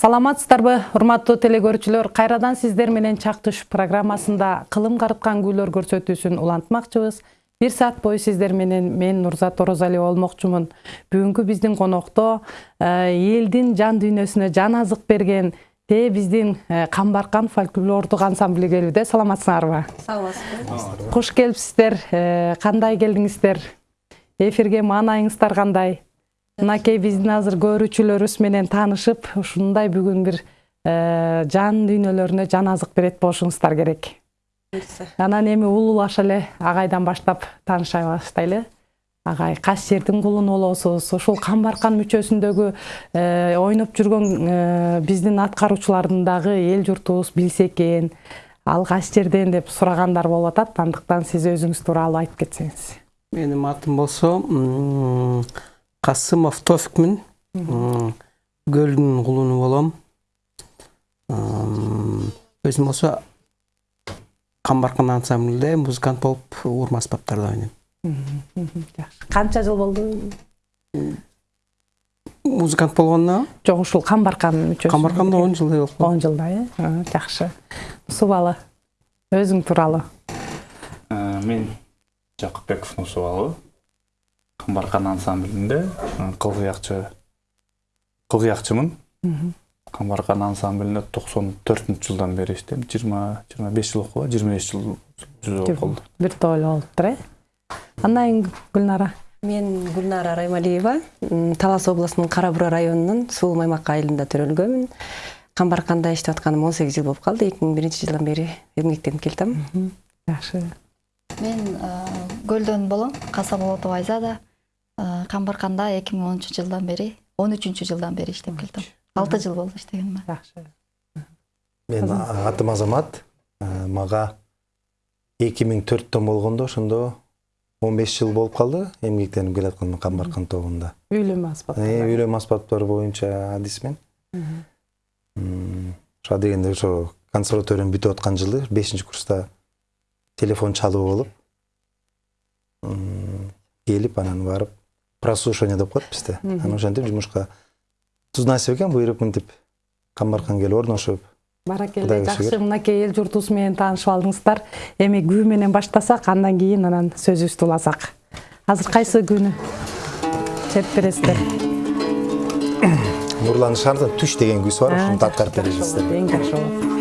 саламатсыздарбы урматтуу теле кайрадан сиздер менен чак программасында кылым карыткан күүлөр көрсөтүүсүн улантмакчыбыз. Бир саат бою сиздер менен мен нурзат орозалиева болмокчумун. Бүгүнкү биздин конокто э, элдин жан дүйнөсүнө жан азык берген те биздин э, камбаркан фольклордук ансамбль келүүдө саламатсыңарбы? Саламатсызбы куш келипсиздер э, кандай келдиңиздер? Эфирге маанайыңыздар кандай мынакей биздин азыр көрүүчүлөрүбүз менен таанышып ушундай бүгүн бир э, жан дүйнөлөрүнө жан азык берет болушуңуздар керек. Анан эми улуулаша эле агайдан баштап тааныша баштайлы. Агай кайсы жердин кулуну болосуз ушул камбаркан мүчөсүндөгү э, ойноп жүргөн э, биздин аткаруучулардын дагы эл журтубуз билсе экен. Ал кайсы жерден деп сурагандар болуп атат андыктан сиз өзүңүз тууралуу айтып кетсеңиз. Менин атым болсо касымов тофикмин көлдүн кулуну болом өзүм болсо камбаркан ансамблде музыкант болуп урма аспаптарда ойнойм жакшы канча жыл болду музыкант болгонуна жок ушул камбаркан мүчөсү камбарканда он жылдай болуп калды он жылдай э жакшы нусубалы өзүң тууралуу мен жакыпбеков нусубалы камбаркан ансамблинде кылгыякчы кылгыякчымын камбаркан ансамблинде токсон төртүнчү жылдан бери иштейм жыйырма жыйырма беш жыл калды жыйырма беш жыл жүзү болуп калды бир тоолу болуптур э андан кийин гүлнара. Мен гүлнара раймалиева талас областынын кара бура районунун суу маймак айылында төрөлгөнмүн камбарканда иштеп атканыма он сегиз жыл болуп калды эки миң биринчи жылдан бери эмгектенип келатам жакшы мен көлдөн болом касаболотова айзада. Камбарканда эки миң онунчу жылдан бери он үчүнчү жылдан бери иштеп келатам алты жыл болду иштегениме жакшы мен атым азамат мага эки миң төрттөн болгондо ошондо он беш жыл болуп калды эмгектенип келатканыма камбаркан тобунда үйлөнмө аспап үйлөнмө аспаптар боюнча адисмин ошо дегенде ошо консерваториянын бүтүп аткан жылы бешинчи курста телефон чалуу болуп келип анан барып прослушивание деп коет бизде анан ошентип жумушка туз насип экен буйруп мынтип? Камбаркан келип орношуп баракелде жакшы мынакей эл журтубуз менен таанышып алдыңыздар эми күү менен баштасак андан кийин анан сөзүбүздү уласак азыр кайсы күүнү чеп бересиздер нурлан шаардын түш деген күүсү бар ошону аткарып бересиздер эң жакшы болот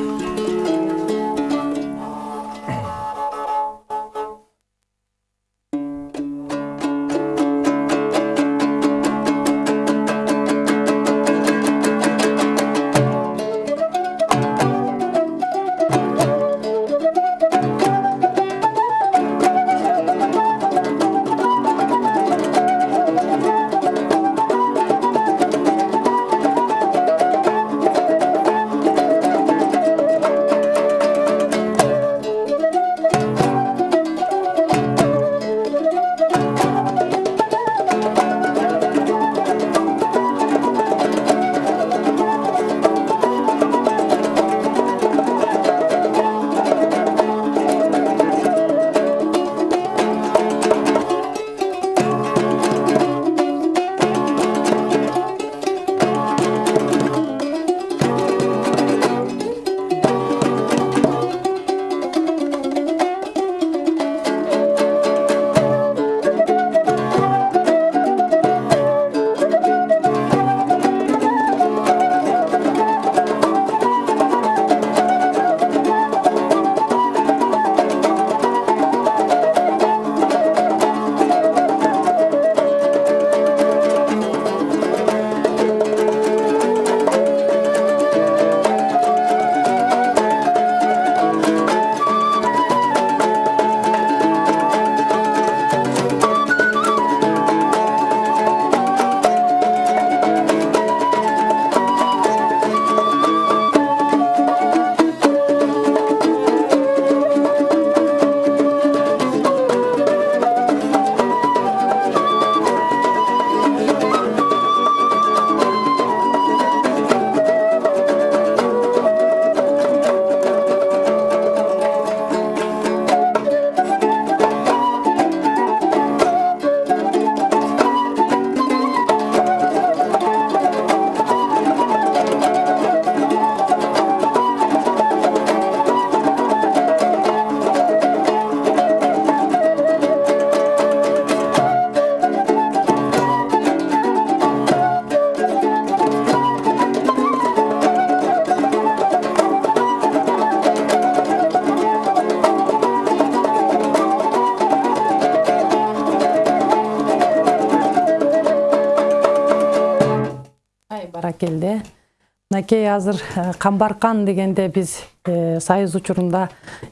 мынакей азыр э, камбаркан дегенде биз э, союз учурунда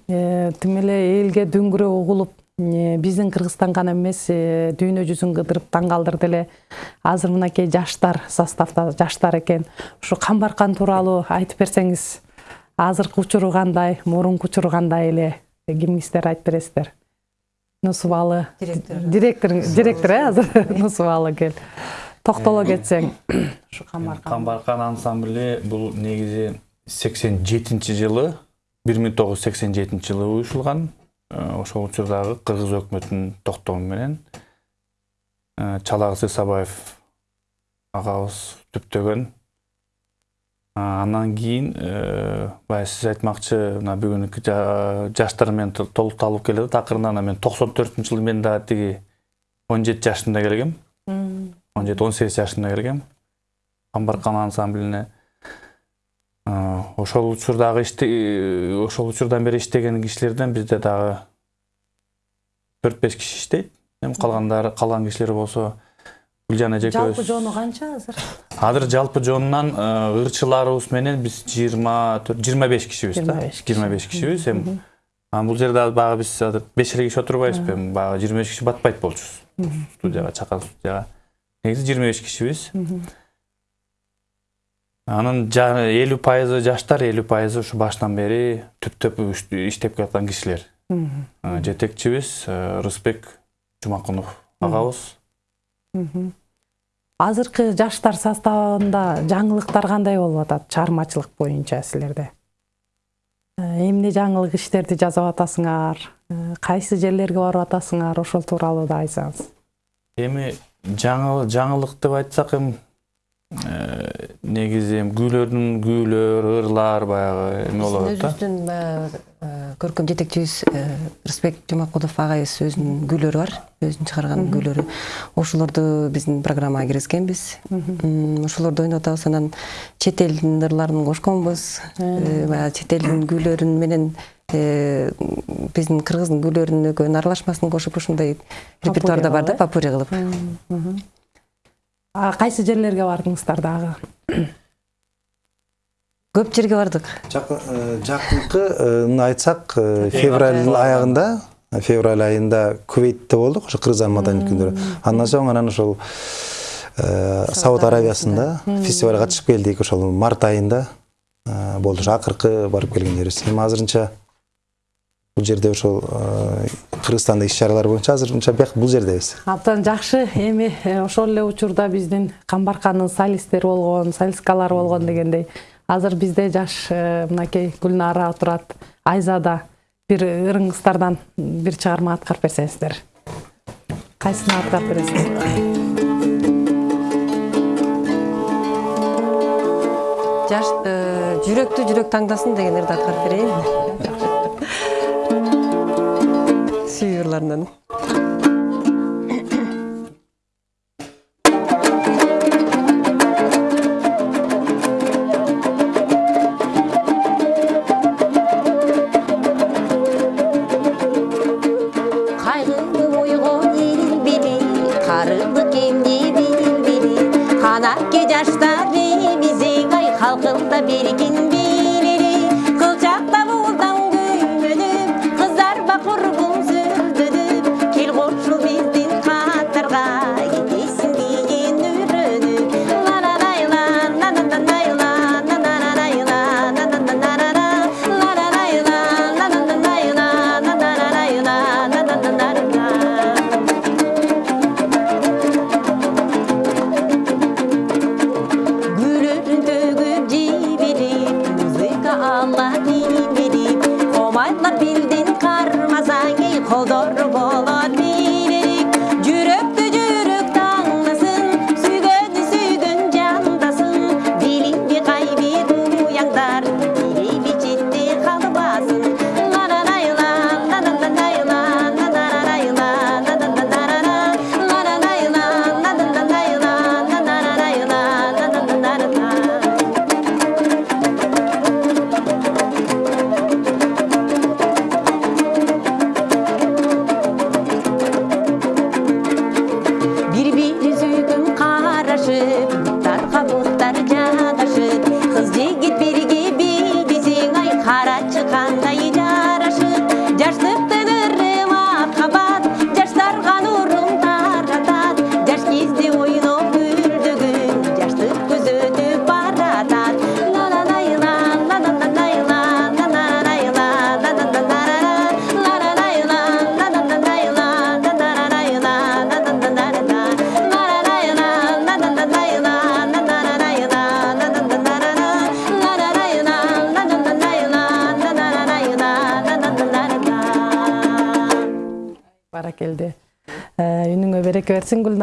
э, тим эле элге дүңгүрөө угулуп биздин кыргызстан гана эмес дүйнө жүзүн кыдырып таң калтырды эле. Азыр мынакей жаштар составда жаштар экен. Ушу камбаркан тууралуу айтып берсеңиз азыркы учуру кандай мурунку учуру кандай эле? Кимиңиздер айтып бересиздер. Нусубалы директор. Директор э азыр нусубалы кел токтоло кетсең. Камбаркан ансамблі бұл негізі 87 жылы 1987 жылы уюшулган Э, ошол учурдагы кыргыз өкмөтүнүн токтому менен э, чалагыз исабаев агабыз түптөгөн А, андан кийин э, баягы сиз айтмакчы мына бүгүнкү жа- жаштар менен тол- толукталып келет акырында анан мен токсон төртүнчү жылы мен дагы тиги он жети жашымда келгем. Он жети он сегиз жашымда келгем камбаркан ансамблине Э, ошол учурдагы э, ошол учурдан бери иштеген кишилерден бизде дагы төрт беш киши иштейт. Эми калгандары калган кишилер болсо гүлжан эжекебиз жалпы жону канча азыр? Азыр жалпы жонунан э, ырчыларыбыз менен биз жыйырма төрт жыйырма беш кишибиз да. 25 киши. жыйырма беш кишибиз. Эми анан бул жерде баягы биз азыр беш эле киши отурбайбызбы эми баягы жыйырма беш киши батпайт болчубуз студияга чакан студияга. Негизи жыйырма беш кишибиз анын элүү пайызы жаштар элүү пайызы ушу башынан бери түптөп иштеп келаткан кишилер жетекчибиз рысбек жумакунов агабыз азыркы жаштар составында жаңылыктар кандай болуп атат чыгармачылык боюнча силерде эмне жаңылык иштерди жасап атасыңар кайсы жерлерге барып атасыңар ошол тууралуу да айтсаңыз эми жаңы жаңылык деп айтсак эми э, негизи эми күүлөрдүн күүлөр ырлар баягы эме атат да? өзүбүздүн баягы э, көркөм жетекчибиз э, рысбек жумакулов агайыбыз өзүнүн күйлөрү бар өзүнүн чыгарган күйлөрү ошолорду биздин программага киргизгенбиз ошолорду ойноп атабыз анан чет элдин ырларын кошконбуз баягы чет элдин күйлөрүн менен биздин кыргыздын күйлөрүнүн экөөнүн аралашмасын кошуп ушундай репертуарда бар да попури кылып кайсы жерлерге бардыңыздар дагы көп жерге бардык жакынкы айтсак э, февраль аягында февраль айында кувейтте болдук ошо кыргызстан маданий күндөрү андан соң анан ошол э, сауд аравиясында фестивалга катышып келдик ошол март айында. Э, болду ошо акыркы барып келген жерибиз эми азырынча бул жерде ошол э, кыргызстанда иш чаралар боюнча азырынча бияк бул жердебиз. Абдан жакшы эми э, ошол эле учурда биздин камбаркандын солисттери болгон солисткалары болгон дегендей азыр бизде жаш э, мынакей гүлнара отурат айзада бир ырыңыздардан бир чыгарма аткарып берсеңиздер. Кайсыны аткарып бересиздер? Жаш жүрөктү жүрөк таңдасын деген ырды аткарып берейин kaynaklarından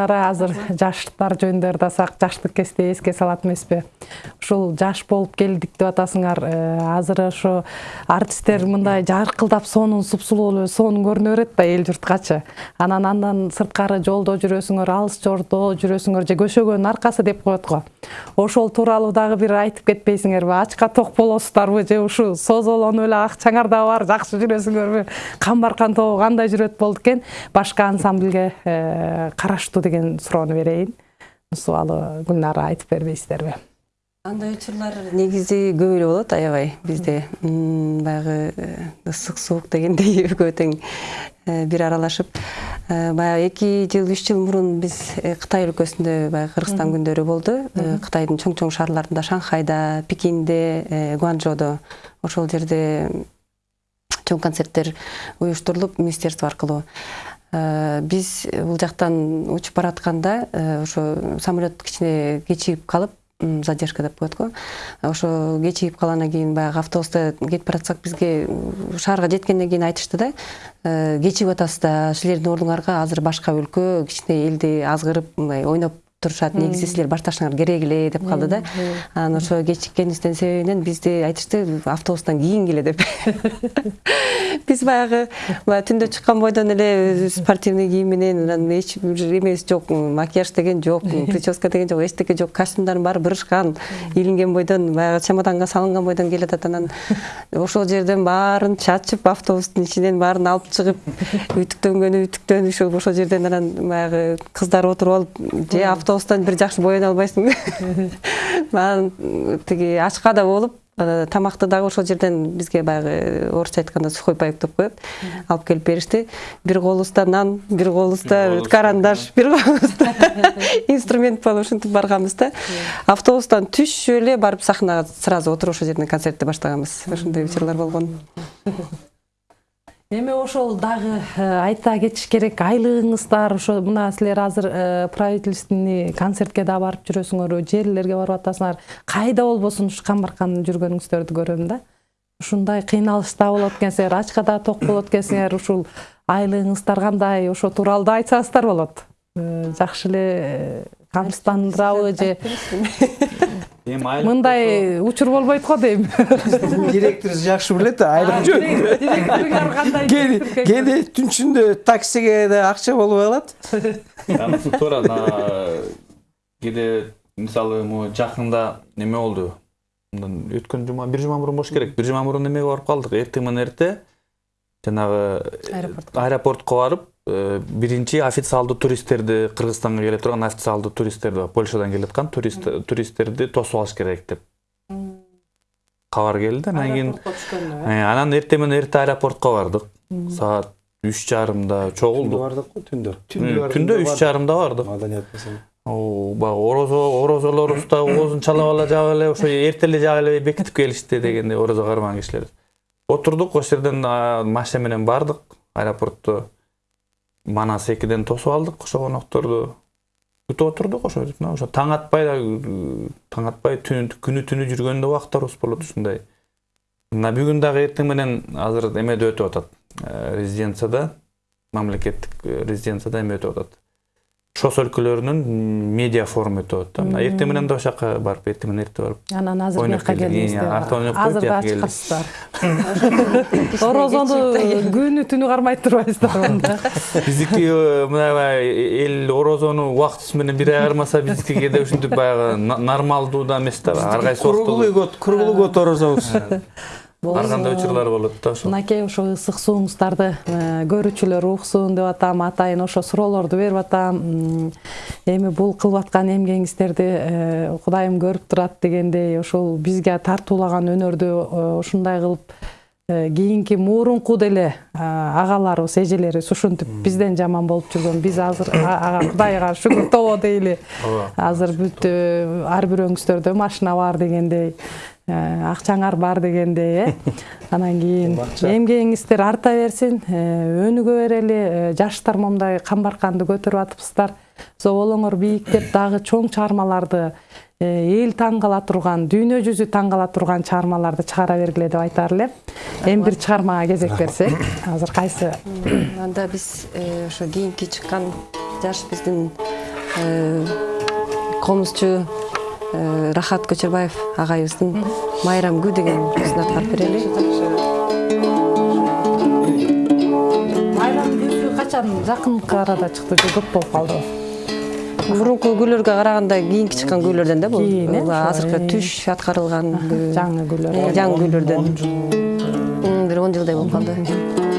гүлнара азыр жаштар жөнүндө ырдасак жаштык кезде эске салат эмеспи. Ушул жаш болуп келдик деп атасыңар Э, азыр ошо артисттер мындай жаркылдап сонун супсулуу болуп сонун көрүнө берет да эл журткачы анан андан сырткары жолдо жүрөсүңөр алыс жолдо жүрөсүңөр же көшөгөнүн аркасы деп коет го. Ошол тууралуу дагы бир айтып кетпейсиңерби. Ачка ток болосуздарбы же ушу созолонуп эле акчаңар да бар жакшы жүрөсүңөрбү. Камбаркан тобу кандай жүрөт болду экен? Башка ансамбльге э, караштуу деген суроону берейин. Суалы гүлнара айтып бербейсиздерби. Андай учурлар негизи көп эле болот аябай бизде. Баягы э, ысык суук дегендей экөө тең э, бир аралашып. Э, баягы эки жыл үч жыл мурун биз кытай өлкөсүндө баягы кыргызстан күндөрү болду. Кытайдын чоң чоң шаарларында шанхайда пекинде гуанчжоодо ошол жерде чоң концерттер уюштурулуп министерство аркылуу. Биз бул жактан учуп баратканда ошо самолет кичине кечигип калып задержка деп коет го. Ошо кечигип калгандан кийин баягы автобуста кетип баратсак бизге шаарга жеткенден кийин айтышты да. Э, кечигип атасыз да силердин ордуңарга азыр башка өлкө кичине элди азгырып мындай ойноп турушат негизи силер башташыңар керек эле деп калды да. анан ошо кечиккенибиздин себебинен бизди айтышты автобустан кийин келе деп. Биз баягы баягы түндө чыккан бойдон эле спортивный кийим менен анан эч бир эмеси жок макияж деген жок прическа деген жок эчтеке жок костюмдардын баары бырышкан илинген бойдон баягы чемоданга салынган бойдон келатат анан ошол жерден баарын чачып автобустун ичинен баарын алып чыгып үтүктөнгөнү үтүктөнүп ушу ошол жерден анан баягы кыздар отуруп алып же автобустан бир жакшы боёно албайсың анан тиги ачка да болуп тамакты дагы ошол жерден бизге баягы орусча айтканда сухой паек деп коет алып келип беришти бир колубузда нан бир колубузда колубузда, карандаш бир колубузда инструмент болуп ушинтип барганбыз да. Автобустан түшүп эле барып сахнага сразу отуруп ошол жерден концертти баштаганбыз ошондой учурлар болгон эми ошол дагы э, айта кетиш керек айлыгыңыздар ошо мына силер азыр э, правительственный концертке да барып жүрөсүңөр жерлерге барып атасыңар. Кайда болбосун ушу камбаркан жүргөнүңүздөрдү көрөм да? Ушундай кыйналыш да болот экенсиңер ачка да ток болот экенсиңер ушул айлыгыңыздар кандай ошо тууралуу да айтсаңыздар болот. Э, жакшы эле камсыздандырабы же? Эми айлык мындай учур болбойт го дейм. Директор жакшы билет айлык жөн директоруңар кандай кээде кээде түн ичинде таксиге да акча болбой калат анысы туура кээде мисалы могу жакында неме болду? Мындан өткөн жума бир жума мурун болуш керек. Бир жума мурун эмеге барып калдык? Эртең менен эрте жанагы Аэропортко. аэропортко барып э, биринчи официалдуу туристтерди кыргызстанга келе турган официалдуу туристтерди польшадан келаткан турист туристтерди тосуп алыш керек деп кабар келди. Анан кийин Э, анан эртең менен эрте аэропортко бардык. Саат үч жарымда чогулдук бардык го түндө Түн- түндө үч жарымда бардык. Баягы орозо орозолорубуз да оозун чалап ала жаап эле ошо эрте эле жаап эле бекитип келишти дегендей орозо кармаган кишилер. Отурдук ошол жерден машина менен бардык аэропортто. Манас экиден тосуп алдык ошо конокторду күтүп отурдук ошо жерде. ошо. Таң атпай да таң атпай күнү түнү жүргөн да убактарыбыз болот ушундай. Мына бүгүн дагы эртең менен азыр эмеде өтүп атат. Э, резиденцияда мамлекеттик э, резиденцияда эме өтүп атат. Шос өлкөлөрүнүн медиа форуму өтүп атат да мына эртең менен да ошол жака барып эртең менен эрте барып анан азыр ойноп коюп азыр да чыкасыздар орозону күнү түнү кармай турбайсыздар мында биздики э, мындай эл орозону убактысы менен бир ай кармаса биздики кээде ушинтип баягы нормалдуу да эмес да ар кайсы круглый год круглый год орозобуз ар кандай учурлар болот да ошол. Мынакей ошо ысык сууңуздарды э, көрүүчүлөр уксун деп атам атайын ошо суроолорду берип атам. Эми бул кылып аткан эмгегиңиздерди э, кудайым көрүп турат дегендей ошол бизге тартуулаган өнөрдү э, ушундай кылып кийинки мурунку деле агаларыбыз эжелерибиз ушинтип бизден жаман болуп жүргөн. Биз азыр ага кудайга шүгүр тобо дейли. Ооба. азыр бүт ар бирөөңүздөрдө машина бар дегендей. Акчаңар бар дегендей э. Анан кийин эмгегиңиздер арта берсин. Э, өнүгө берели э, жаштар момундай камбарканды көтөрүп атыпсыздар. Зоболоңор бийиктеп дагы чоң чыгармаларды э, эл таң кала турган дүйнө жүзү таң кала турган чыгармаларды чыгара бергиле деп айтаар элем эми бир чыгармага кезек берсек. Азыр кайсы? Анда биз э, ошо кийинки чыккан жаш биздин э, комузчу э, рахат көчөрбаев агайыбыздын майрам күү деген сөзүн аткарып берели. Майрам күүсү качан жакынкы арада чыкты? Же көп болуп калдыбы мурунку күйлөргө караганда кийинки чыккан күйлөрдөн да бул. Кийин, э, азыркы э. түш аткарылган күү. жаңы күйлөр. Э, жаңы күйлөрдөн. он жыл. М, бир он жылдай болуп калды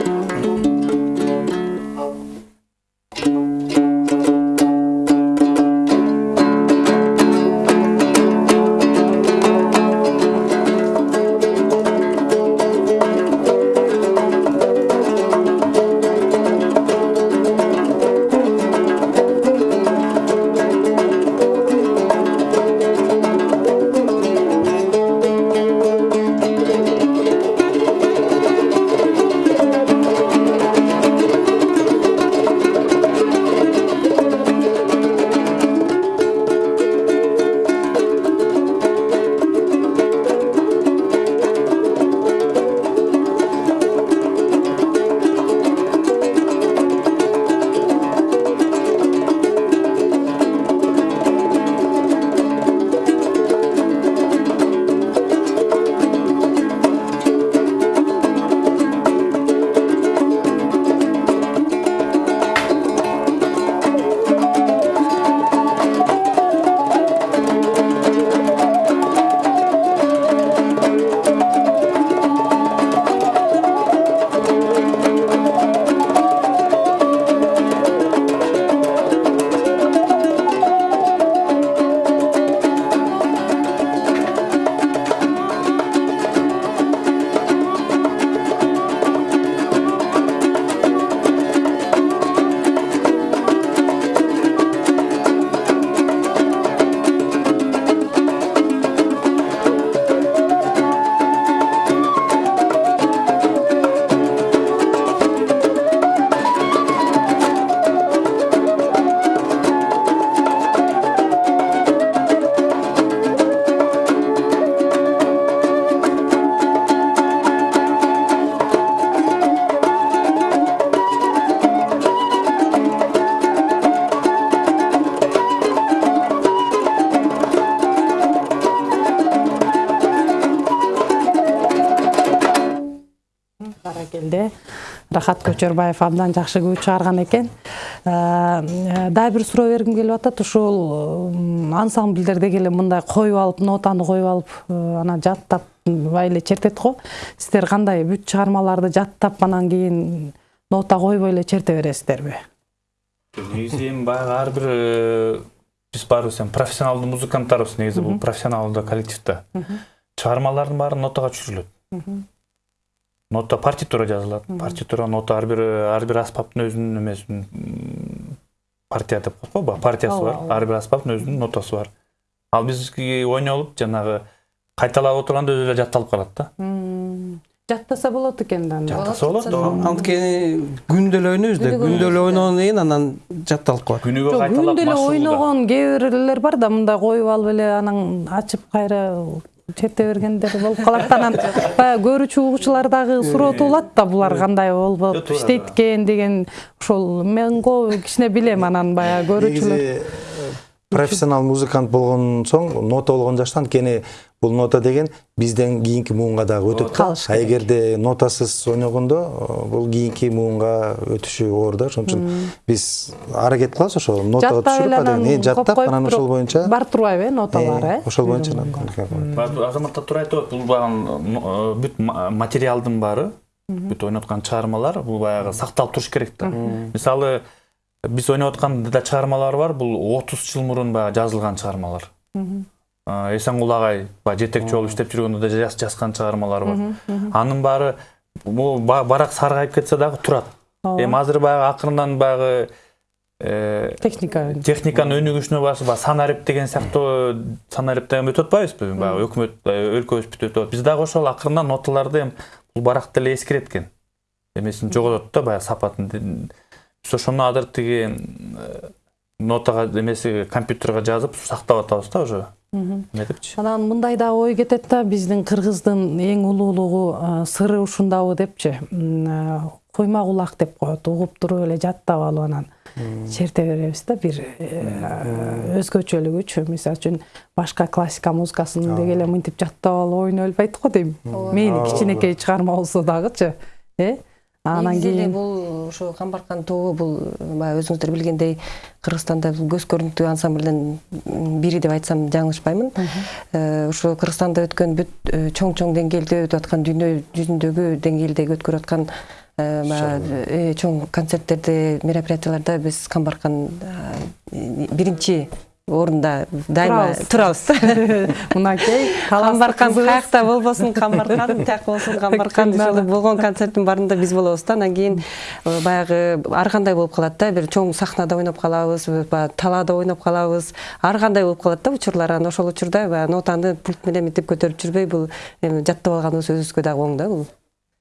баракелде рахат көчөрбаев абдан жакшы күү чыгарган экен. Э, дагы бир суроо бергим келип атат. Ушул м, ансамбльдерде эле мындай коюп алып нотаны коюп алып э, анан жаттап эле чертет го. Сиздер кандай бүт чыгармаларды жаттап анан кийин нота койбой эле черте бересиздерби? Негизи эми баягы ар бир э, биз баарыбыз эми профессионалдуу музыканттарбыз негизи бул профессионалдуу коллектив да чыгармалардын баары нотага түшүрүлөт нота партитура жазылат партитура нота ар бир ар бир аспаптын өзүнүн эмесин партия деп коет го баягы партиясы бар ар бир аспаптын өзүнүн нотасы бар ал бизки ойнолуп жанагы кайталап отурганда өзү эле жатталып калат да жаттаса болот экен да анда жаттаса болот анткени күндө эле ойнойбуз да күндө эле ойногондон кийин анан жатталып калат күнүгө кайталап күндө эле ойногон кээ бирлер бар да мындай коюп алып эле анан ачып кайра черте бергендер болуп калат анан баягы көрүүчү угуучулар дагы суроотуп алат да булар кандай болуп иштейт экен деген ошол мен кичине билем анан баягы көрүүчүлөр профессионал музыкант болгон соң нота болгон жашта анткени бул нота деген бизден кийинки муунга дагы өтөт да Калыш а эгерде нотасыз ойногондо э, бул кийинки муунга өтүшү оор да ошон үчүн биз аракет кылабыз ошо нотага жаттап эле түшүрүп анан жаттап анан ошол боюнча бар турбайбы э ноталары. Э ошол боюнча азаматтар туура айтып атат бул баягы бүт ма- материалдын баары бүт ойноткан чыгармалар бул баягы сакталып туруш керек да мисалы биз ойноп аткан да чыгармалар бар. Бул отуз жыл мурун баягы жазылган чыгармалар. А, эсенгул агай баягы жетекчи болуп иштеп жүргөндө да жаз- жазган чыгармалар бар. Анын баары барак саргайып кетсе дагы турат. Эми азыр баягы акырындан баягы э, техника техниканын өнүгүшүнө басып баягы санарип деген сыяктуу санарип деген өтүп атпайбызбы баягы өкмөт э, өлкөбүз бүт өтүп атат биз дагы ошол акырындан ноталарды эми бул баракты эле эскерет экен эмесин жоготот да баягы сапатын ошону азыр тиги э, нотага эмеси компьютерге жазып сактап атабыз да уже. Эме депчи анан мындай да ой кетет да биздин кыргыздын эң улуулугу а, сыры ушундабы депчи куйма кулак деп коет угуп туруп эле жаттап алып анан. Черте беребиз да бир э, өзгөчөлүгүчү мисалы үчүн башка классика музыкасын деги эле мынтип жаттап алып ойноп элбайт го дейм. Мейли кичинекей чыгарма болсо дагычы э? Анан негизи эле кийин бул ушу камбаркан тобу бул баягы өзүңүздөр билгендей кыргызстанда бул көз көрүнүктүү ансамблдин бири деп айтсам жаңылышпаймын. Э, ушу кыргызстанда өткөн бүт э, чоң чоң деңгээлде өтүп аткан дүйнө жүзүндөгү деңгээлдеги өткөрүп аткан э, баягы, э, чоң концерттерде мероприятияларда биз камбаркан э, биринчи орунда дайыма Турабыз. турабыз мынакей камбаркан каякта болбосун камбаркан тияк болсун камбаркан ошол болгон концерттин баарында биз болобуз да анан кийин э, баягы ар кандай болуп калат да бир чоң сахнада ойноп калабыз баягы талаада ойноп калабыз ар кандай болуп калат да учурлар анан ошол учурда баягы нотаны пульт менен мынтип көтөрүп жүрбөй бул эми жаттап алганыбыз өзүбүзгө дагы оң да бул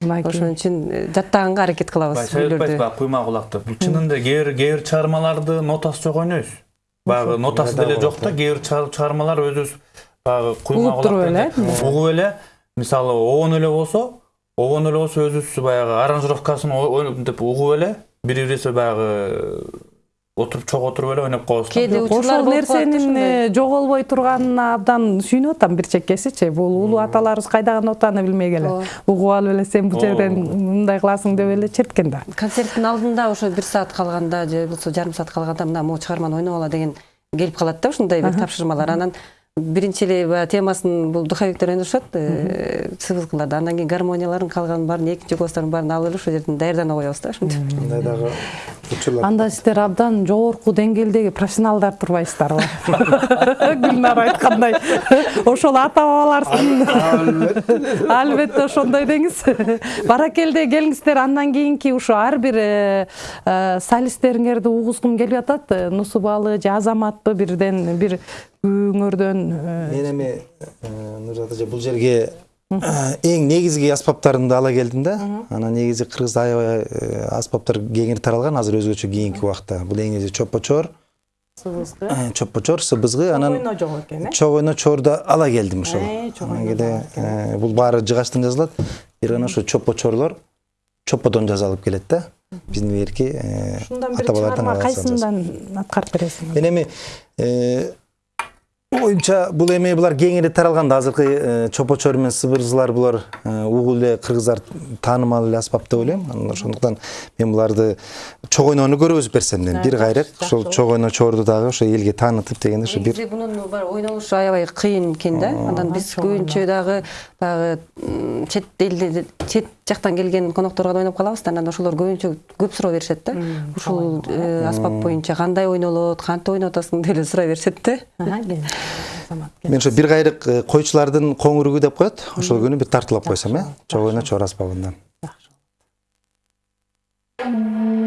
ошон үчүн жаттаганга аракет кылабыз айтпайсыз баягы куйма кулакты бул чынында кээ бир кээ бир чыгармаларды нотасы жок ойнойбуз баягы нотасы деле жок да кээ бир чыгар- чыгармалар өзүбүз баягы куйма Угуп туруп эле, угуп эле. Мисалы обон эле болсо обон эле болсо өзүбүз баягы аранжировкасын мынтип угуп эле бири бирибизге баягы отуруп чогуу отуруп эле ойноп коебуз да. кээде ошол нерсенин жоголбой турганына абдан сүйүнүп атам бир чеккесичи бул улуу аталарыбыз кайдагы нотаны билмей эле угуп алып эле сен бул жерден мындай кыласың деп эле черткен да концерттин алдында ошо бир саат калганда же болбосо жарым саат калганда мына могу чыгарманы ойноп ала деген келип калат да ушундай бир тапшырмалар. Анан биринчи эле баягы темасын бул духовиктер ойношот э, сыбызгыларда андан кийин гармонияларын калганын баарын экинчи голостарын баарын алып эле ошол жерден даярданып коебуз да ошентип мындай дагы учурлар. Анда сиздер абдан жогорку деңгээлдеги профессионалдар турбайсыздарбы гүлнар айткандай. Ошол ата бабаларсынын албетте. Ошондой деңиз. Баракелде келиңиздер андан кийинки ушу ар бир э, э, солисттериңерди угузгум келип атат. Нусубалы же азаматпы бирден бир күйөөңөрдөн э, мен эми нурзат эже бул жерге эң негизги аспаптарымды ала келдим да. Анан негизи кыргызда аябай э, аспаптар кеңири таралган азыр өзгөчө кийинки убакта бул эң негизи чоппо чор сыбызгы э, чоппо чор сыбызгы анан ойно жок экен э чок ойно чорду ала келдим ошол Анан э, бул баары жыгачтан жазылат бир гана ошо чоппо чорлор чопподон жазалып келет да. Биздин берки ушундан бир ата бабалардан чыгарма кайсындан аткарып бересиңиз мен эми оюмча бул эми булар кеңири таралган да азыркы чопочор менен сыбырзылар булар угул эле кыргыздар таанымал эле аспап деп ойлойм анан ошондуктан мен буларды чок ойноону көргөзүп берсем дедим бир кайрак ошол чок ойно чорду дагы ошо элге таанытып дегенде ошо бир негизи бунун баягы ойнолушу аябай кыйын экен да анан биз көбүнчө дагы баягы чет элде чет жактан келген конокторго да ойноп калабыз да анан ошолор көбүнчө көп суроо беришет да. Ушул э, аспап боюнча кандай ойнолот кантип ойноп атасың деп эле сурай беришет да. Мен ошо бир кайрак э, койчулардын коңуругу деп коет. Ошол күнү бир тартуулап койсом э? Чок ойно чор аспабынан Келде.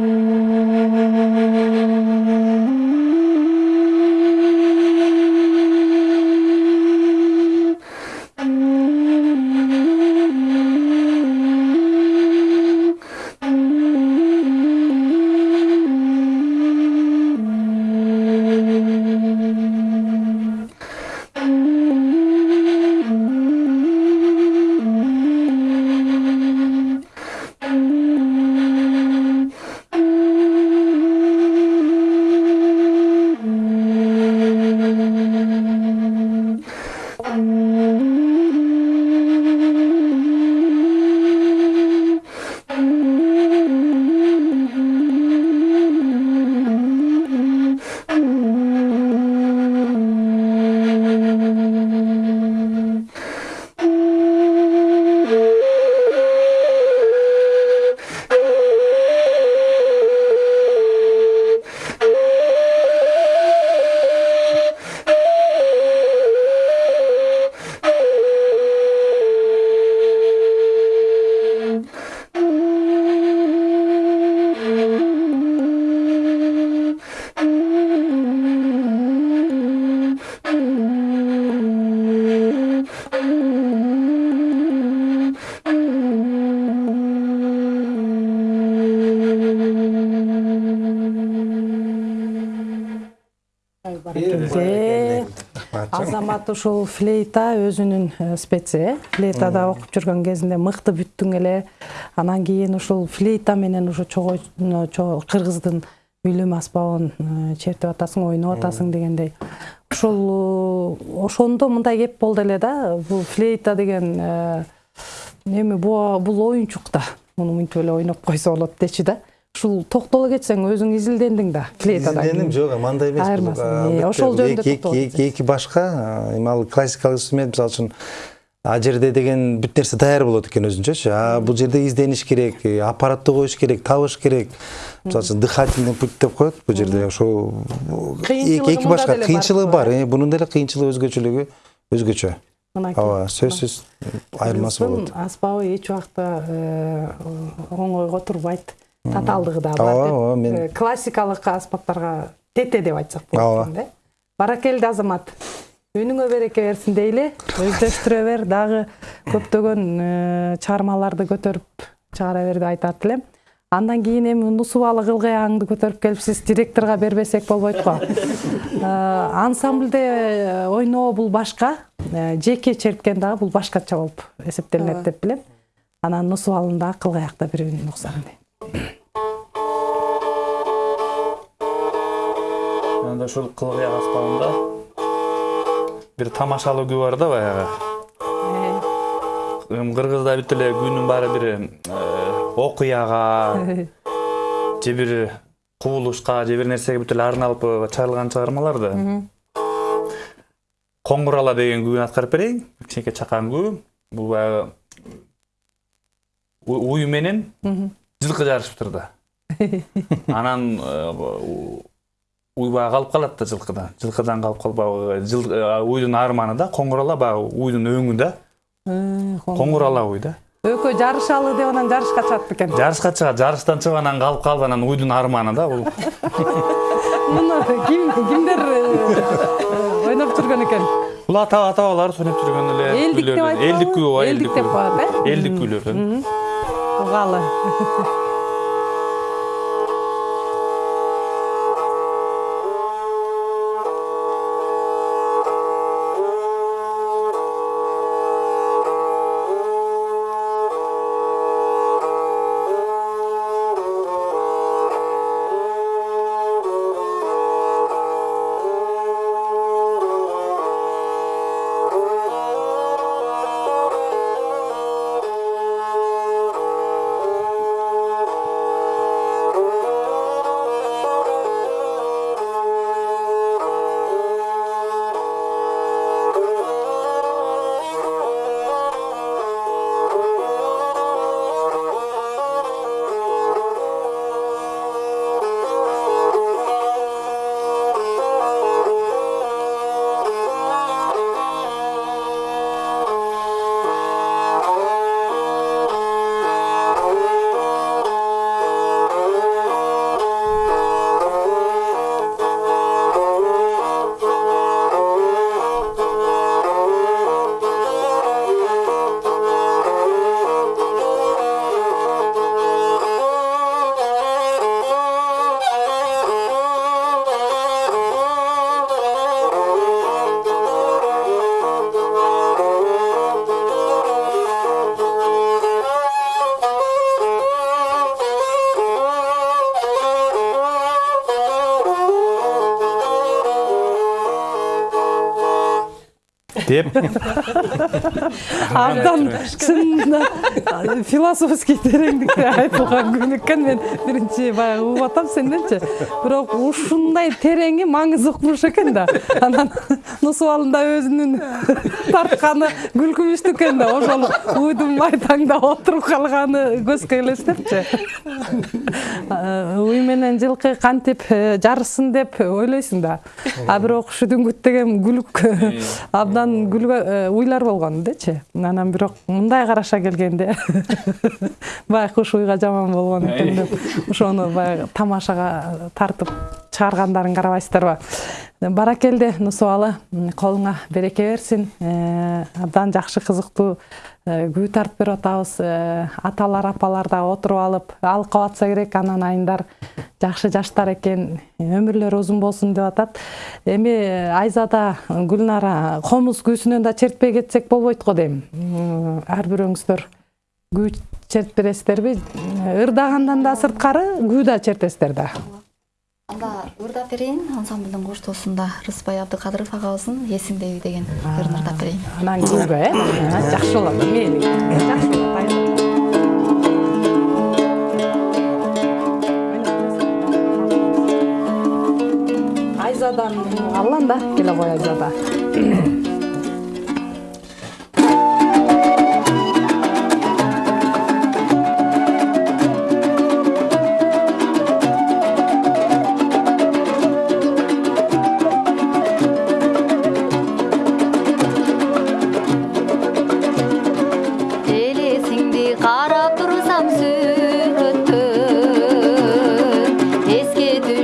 Азамат ушул флейта өзүнүн э, специ. Э флейтада окуп жүргөн кезинде мыкты бүттүң эле анан кийин ушул флейта менен ушу чогойно кыргыздын үйлөм аспабын э, чертип атасың ойноп атасың дегендей. Ошол э, ошондо мындай кеп болду эле да бул флейта деген эми бул оюнчук да. Муну мынтип эле ойноп койсо болот дечи да. Ушул токтоло кетсең өзүң изилдендиң да флейтадан Изилдендим, жок эми андай эмес Э, бүт ошол жөнүндө эки- башка а, эми ал классикалык инструмент мисалы үчүн а жерде деген бүт нерсе даяр болот экен өзүнчөчү а бул жерде издениш керек э, аппаратты коюш керек табыш керек. Мисалы үчүн дыхательный путь деп коет бул жерде ошол Кыйынчылыгы эки башка кыйынчылыгы бар. э, бунун деле кыйынчылыгы өзгөчөлүгү өзгөчө. Мынакей. ооба сөзсүз айырмасы болот. аспабы эч убакта э, оңойго турбайт. Татаалдыгы да бар ооба, мен- Э, классикалык аспаптарга тете деп айтсак болот Ооба. да баракелди азамат үнүңө береке берсин дейли. Өздөштүрө бер дагы көптөгөн э, чыгармаларды көтөрүп чыгара бер деп айтат элем андан кийин эми нусубалы кылгыягыңды көтөрүп келипсиз директорго бербесек болбойт го. Э, ансамбльде э, ойноо бул башка жеке черткен дагы бул башкача болуп эсептелинет деп билем. Анан нусубалын дагы кылгаяк да бир бирин уксам дейм. Анда ушул кылгыяк аспабында бир тамашалуу күү бар да баягы. Эми кыргызда бүт эле күүнүн баары бир э, окуяга же бир кубулушка же бир нерсеге бүт эле арналып э, чыгарылган чыгармалар да. Коңгур ала деген күүнү аткарып берейин. Кичинекей чакан күү бул баягы уй менен жылкы жарышыптыр да анан э, у- уй баягы калып калат да жылкыдан жылкыдан калып калып баягы жыл- э, уйдун арманы да коңгур ала баягы уйдун өңү да коңгур ала уй да. Экөө жарышалы деп анан жарышка чыгат бекен жарышка чыгат жарыштан чыгып анан калып калып анан уйдун арманы да бул муну ким кимдер э, ойноп жүргөн экен бул ата ата бабаларыбыз ойноп жүргөн эле элдик деп айтпабы элдик ооба элдик деп коет э элдик күйлөрдөн угалы деп. Абдан чынында философский тереңдикте айтылган күн экен мен биринчи баягы угуп атам сенденчи бирок ушундай тереңи маңызы укмуш экен да. Анан нусубалында өзүнүн тартканы күлкүбүздүү экен да. Ошол уйдун майтаңда отуруп калганы көзгө элестепчи уй менен жылкы кантип э, жарышсын деп ойлойсуң да. А бирок ушу деген күлүк. Абдан күлгө э, уйлар болгон дечи анан бирок мындай караша келгенде баягы ушу уйга жаман болгон экен деп ошону баягы тамашага тартып чыгаргандарың карабайсыздарбы баракелде нусубалы колуңа береке берсин. Э, абдан жакшы кызыктуу э, күү тартып берип атабыз Э, аталар апалар дагы отуруп алып алкап атса керек анан айымдар жакшы жаштар экен. Өмүрлөрү узун болсун деп атат. Эми айзада гүлнара комуз күүсүнөн да чертпей кетсек болбойт го дейм. Ар бирөөңүздөр күү чертип бересиздерби ырдагандан да сырткары күү да чертесиздер да анда ырдап берейин. Ансамблдын коштоосунда рыспай абдыкадыров агабыздын эсиңдеби деген ырын ырдап берейин. Күүгө э? Жакшы болот мейли жакшы болот айзадан аллан да келе кой айзада.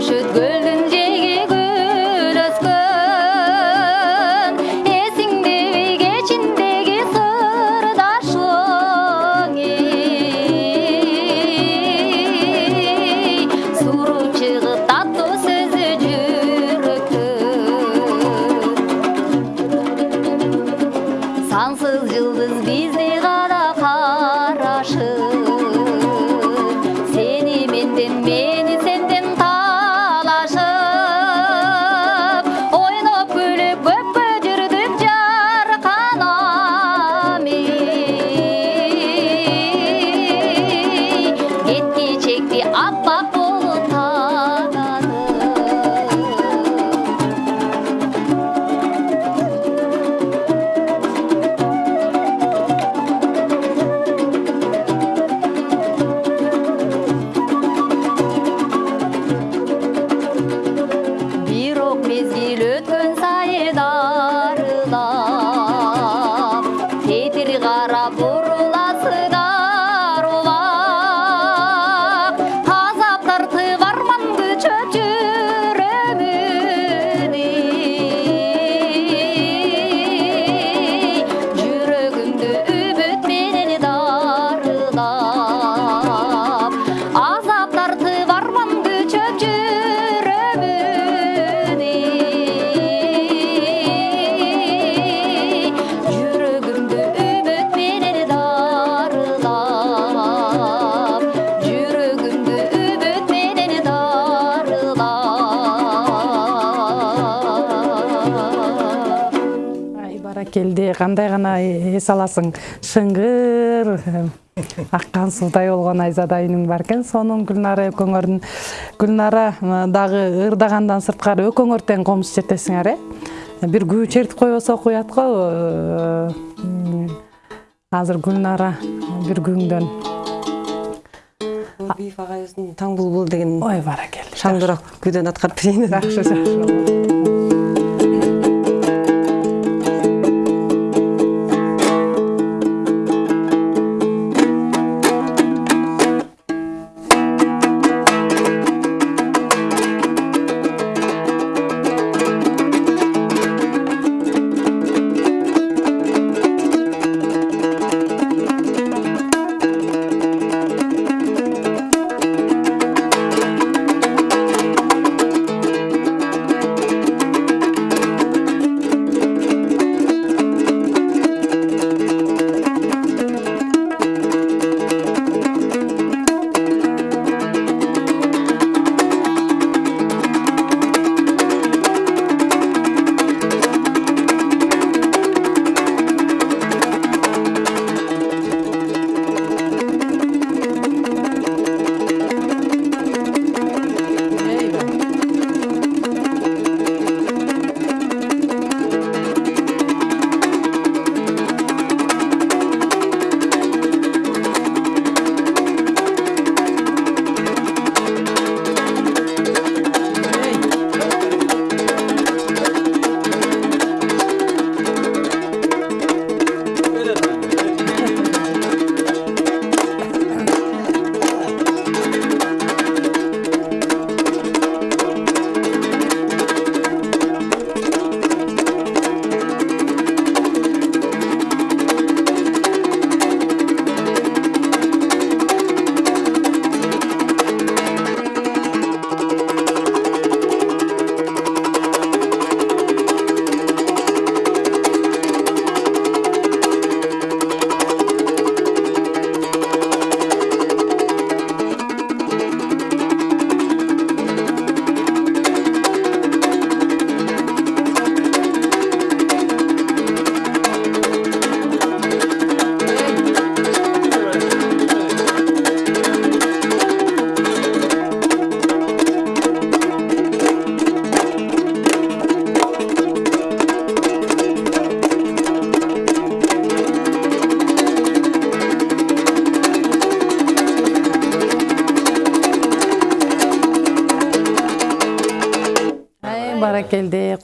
should go. Кандай гана эс аласың. Шыңгыр аккан суудай болгон айзада үнүң бар экен. Сонун гүлнара экөөңөрдүн гүлнара дагы ырдагандан сырткары экөөңөр тең комуз чертесиңер э? Бир күү чертип койбосок уят го м, азыр гүлнара бир күүңдөн бийиф агайыбыздын таң булбул деген ой баракелди шаңдыраак күүдөн аткарып берейин жакшы жакшы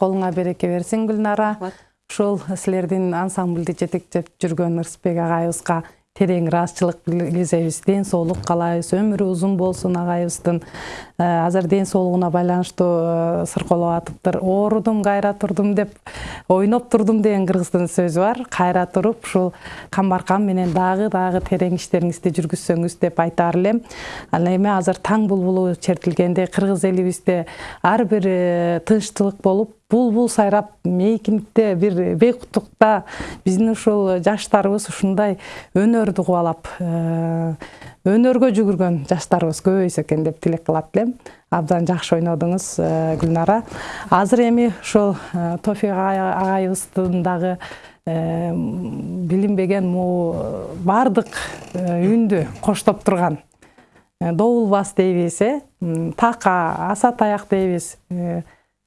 колуңа береке берсин гүлнара. Ушул силердин ансамбльди жетектеп жүргөн ырысбек агайыбызга терең ыраазычылык билдиребиз ден соолук каалайбыз өмүрү узун болсун агайыбыздын Э, азыр ден соолугуна байланыштуу э, сыркоолоп атыптыр. Оорудум кайра турдум деп ойноп турдум деген кыргыздын сөзү бар. Кайра туруп ушул камбаркан менен дагы дагы терең иштериңизди жүргүзсөңүз деп айтаар элем ал эми азыр таң булбулу чертилгенде кыргыз элибизде ар бир э, тынчтылык болуп булбул сайрап мейкиндикте бир бейкуттукта биздин ушул жаштарыбыз ушундай өнөрдү кубалап өнөргө жүгүргөн жаштарыбыз көбөйсө экен деп тилек кылат элем абдан жакшы ойнодуңуз э, гүлнара. Азыр эми ушул э, тофик агайыбыздын дагы э, билинбеген могу баардык үндү коштоп турган. Добулбас дейбиз э. Така аса таяк дейбиз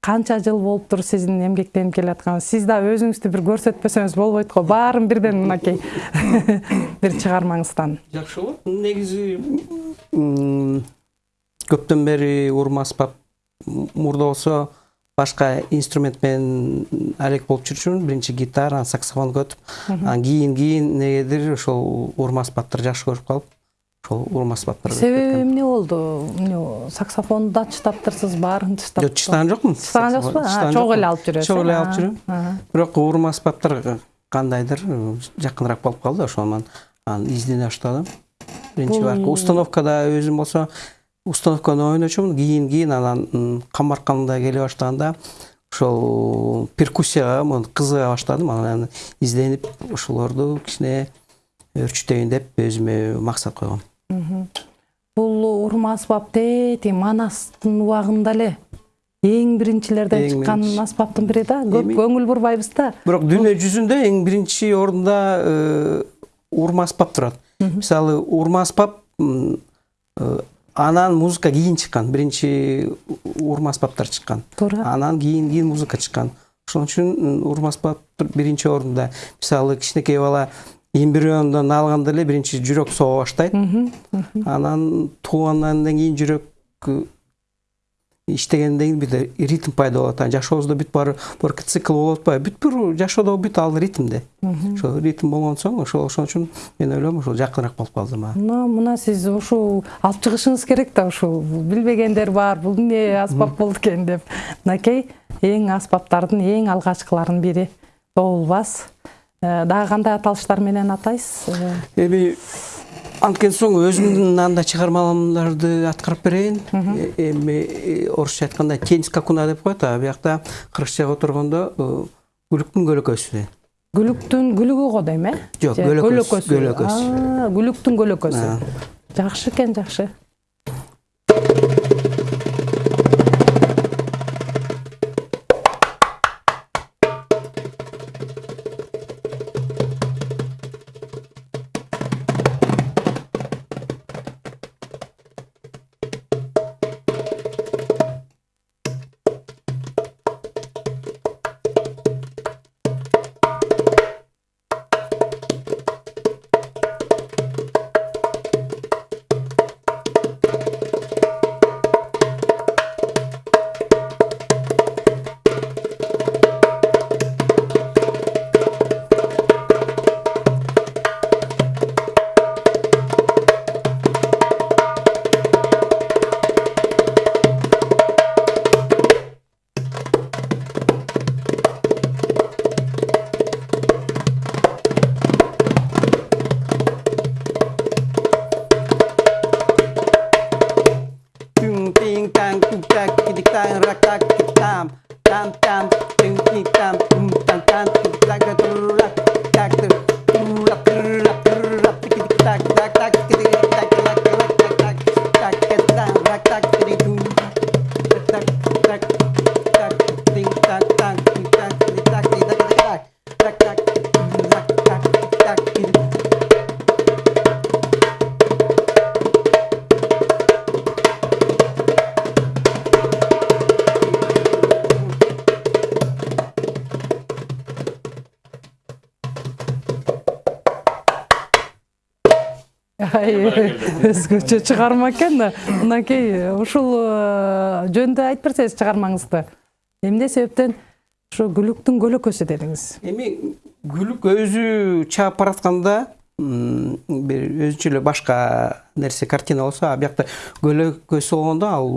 канча жыл болуптур сиздин эмгектенип келатканыңыз сиз да өзүңүздү бир көрсөтпөсөңүз болбойт го баарын бирден мынакей бир чыгармаңыздан. Жакшы болот. Негизи көптөн бери урма аспап мурда болсо башка инструмент менен алек болуп жүрчүмүн биринчи гитара анан саксофонго өтүп анан кийин кийин негедир ошол урма аспаптарды жакшы көрүп калып ошол урма аспаптар себеби эмне болду? Эмне саксофонду да чытаптырсыз баарын чытап жок чытаган жокмун? Чытаган жоксузбу чогуу эле алып жүрөсүз чогуу эле алып жүрөм. бирок урма аспаптар кандайдыр? Жакыныраак болуп калды менен анан издене баштадым биринчи баркы установкада өзүм болсо установканы ойночумун кийин кийин анан камбарканда келе баштаганда ошол перкуссияга кызыга баштадым. Анан изденип ошолорду кичине өөрчүтөйүн деп өзүмө максат койгом бул урма аспап тети манастын убагында эле эң биринчилерден чыккан аспаптын бири да? Көп көңүл бурбайбыз да бирок дүйнө жүзүндө эң биринчи орунда урма аспап турат мисалы урма аспап анан музыка кийин чыккан биринчи урма аспаптар чыккан туура анан кийин кийин музыка чыккан ошон үчүн урма аспап биринчи орунда мисалы кичинекей бала эмбриондон алганда эле биринчи жүрөк сого баштайт. Анан туугандан кийин жүрөк иштегенден кийин бир ритм пайда болот анан жашообузда бүт баары борки цикл болуп атпайбы бүт бир жашоодо бүт ал ритмде ошол ритм болгон соң ошол ошон үчүн мен ойлойм ушул жакыныраак болуп калды мага. Мына мына сиз ушул алып чыгышыңыз керек да ушул билбегендер бар бул эмне аспап болду экен деп. Мынакей эң аспаптардын эң алгачкыларынын бири добулбас Э, дагы кандай аталыштар менен атайсыз? Э, эми анткен соң өзүмдүн андай чыгармаларды аткарып берейин. Э, эми орусча айтканда тень скакуна деп коет а биякта кыргызчага отургондо күлүктүн көлөкөсү күлүктүн күлүгү го дейм э? Жок көлөкөсү көлөкөсү күлүктүн көлөкөсү жакшы экен жакшы өзгөчө чыгарма экен да. Мынакей ушул жөнүндө айтып берсеңиз чыгармаңызды эмне себептен ушу гүлүктүн көлөкөсү дедиңиз эми гүлүк өзү чаап баратканда бир өзүнчө эле башка нерсе картина болсо а биякта көлөкөсү болгондо ал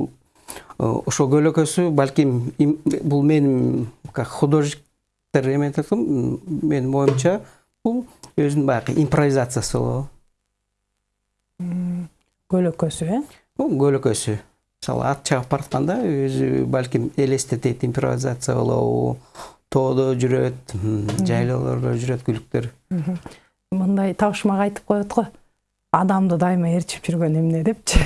э, ошол көлөкөсү балким им- бул менин как художниктер эметип аткам м, менин оюмча бул өзүнүн баягы импровизациясы болобу көлөкөсү э? Бул көлөкөсү. Мисалы ат чаап баратканда өзү балким элестетет импровизация болобу тоодо жүрөт жайлоолордо жүрөт күлүктөр. Мындай табышмак айтып коет го. Адамды дайыма ээрчип жүргөн эмне депчи?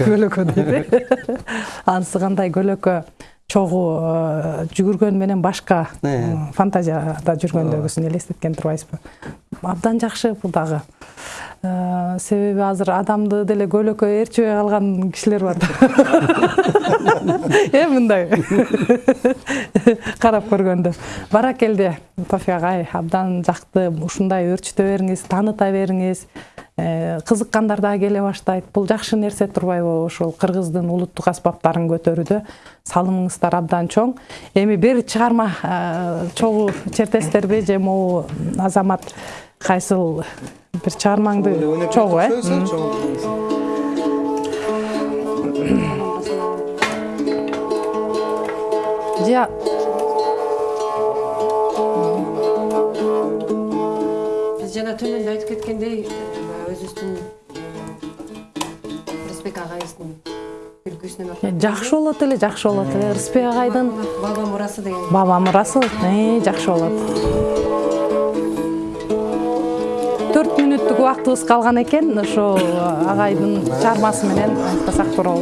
Көлөкө. дейт анысы кандай көлөкө чогуу э, жүгүргөн менен башка Э. фантазияда жүргөндөгүсүн элестеткен турбайсызбы? Абдан жакшы бул дагы. Э, себеби азыр адамды деле көлөкө ээрчибей калган кишилер бар э мындай. Карап көргөндө. Баракелде тофи агай абдан жакты ушундай өөрчүтө бериңиз тааныта бериңиз. Э, кызыккандар дагы келе баштайт. Бул жакшы нерсе турбайбы ушул кыргыздын улуттук аспаптарын көтөрүүдө. Салымыңыздар абдан чоң. Эми бир чыгарма э, чогуу чертесиздерби же могу азамат кайсыл бир чыгармаңды чогуу э М. же биз жана төмөндө айтып кеткендей өзүбүздүн рысбек агайыбыздын күлкүсүнөн Э, жакшы болот эле жакшы болот эле рысбек агайдын баба мурасы деген баба мурасы жакшы болот төрт мүнөттүк убактыбыз калган экен. Ошо агайдын чыгармасы менен аяктасак туура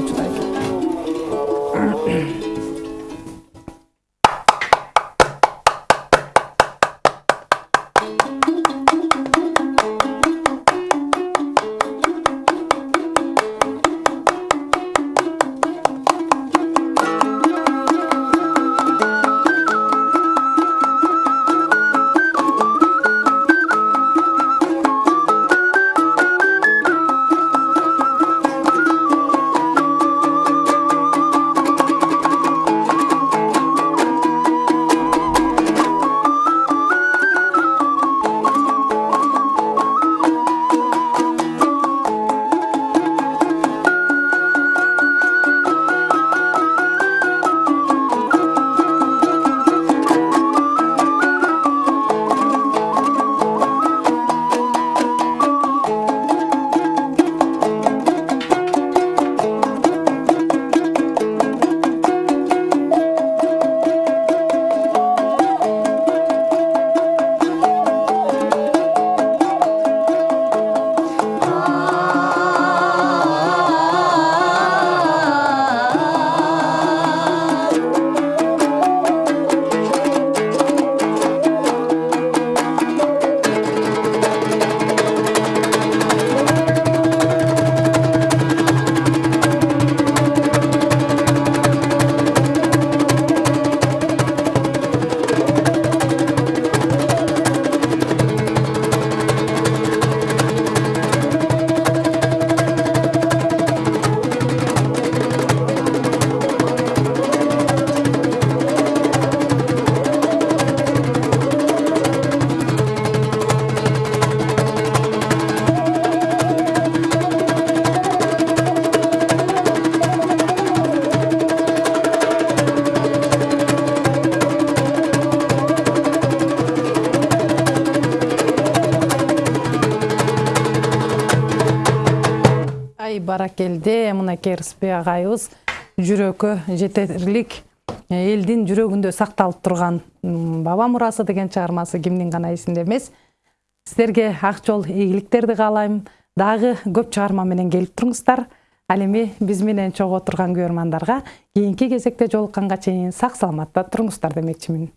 баракелде мынакей рысбек агайыбыз жүрөккө жетерлик элдин жүрөгүндө сакталып турган баба мурасы деген чыгармасы кимдин гана эсинде эмес сиздерге ак жол ийгиликтерди каалайм дагы көп чыгарма менен келип туруңуздар ал эми биз менен чогуу отурган көрөрмандарга кийинки кезекте жолукканга чейин сак саламатта туруңуздар демекчимин